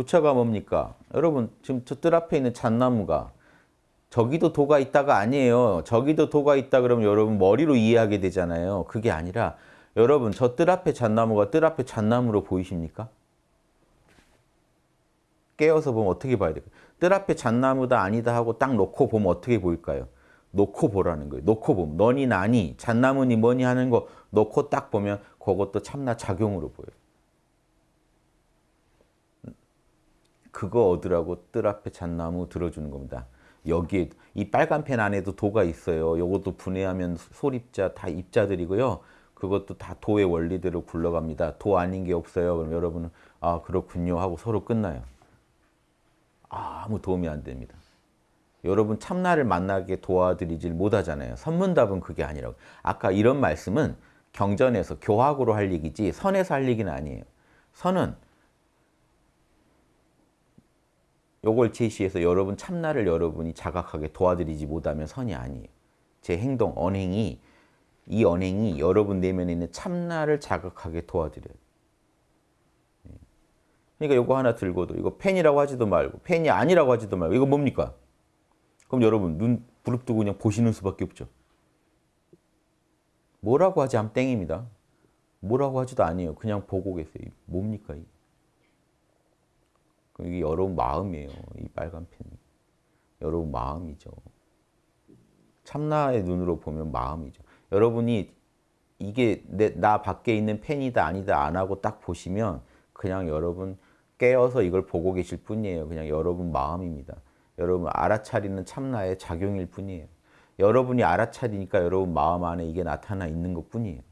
부처가 뭡니까? 여러분 지금 저뜰 앞에 있는 잣나무가 저기도 도가 있다가 아니에요. 저기도 도가 있다 그러면 여러분 머리로 이해하게 되잖아요. 그게 아니라 여러분 저 뜰 앞에 잣나무가 뜰 앞에 잣나무로 보이십니까? 깨어서 보면 어떻게 봐야 될까요? 뜰 앞에 잣나무다 아니다 하고 딱 놓고 보면 어떻게 보일까요? 놓고 보라는 거예요. 놓고 보면 너니 나니 잣나무니 뭐니 하는 거 놓고 딱 보면 그것도 참나 작용으로 보여요. 그거 얻으라고 뜰 앞에 잣나무 들어주는 겁니다. 여기에 이 빨간 펜 안에도 도가 있어요. 요것도 분해하면 소립자 다 입자들이고요. 그것도 다 도의 원리대로 굴러갑니다. 도 아닌 게 없어요. 그럼 여러분은 아 그렇군요 하고 서로 끝나요. 아무 도움이 안 됩니다. 여러분 참나를 만나게 도와드리질 못하잖아요. 선문답은 그게 아니라고. 아까 이런 말씀은 경전에서 교학으로 할 얘기지 선에서 할 얘기는 아니에요. 선은 요걸 제시해서 여러분 참나를 여러분이 자각하게 도와드리지 못하면 선이 아니에요. 제 행동, 언행이 이 언행이 여러분 내면에 있는 참나를 자각하게 도와드려요. 예. 그러니까 요거 하나 들고도 이거 펜이라고 하지도 말고 펜이 아니라고 하지도 말고 이거 뭡니까? 그럼 여러분 눈 부릅뜨고 그냥 보시는 수밖에 없죠. 뭐라고 하지 않 땡입니다. 뭐라고 하지도 아니에요. 그냥 보고 계세요. 뭡니까? 이게? 이게 여러분 마음이에요. 이 빨간 펜이. 여러분 마음이죠. 참나의 눈으로 보면 마음이죠. 여러분이 이게 내, 나 밖에 있는 펜이다 아니다 안 하고 딱 보시면 그냥 여러분 깨어서 이걸 보고 계실 뿐이에요. 그냥 여러분 마음입니다. 여러분 알아차리는 참나의 작용일 뿐이에요. 여러분이 알아차리니까 여러분 마음 안에 이게 나타나 있는 것 뿐이에요.